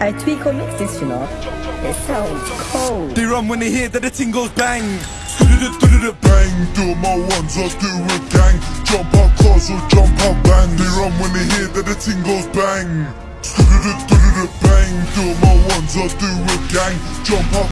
I tweak or mix this, you know. It sounds cold. They run when they hear that the ting goes bang. Bang, do my ones, I do a gang Jump out cars or jump out bang They run when they hear that the ting goes bang Bang, do my ones, I do a gang Jump out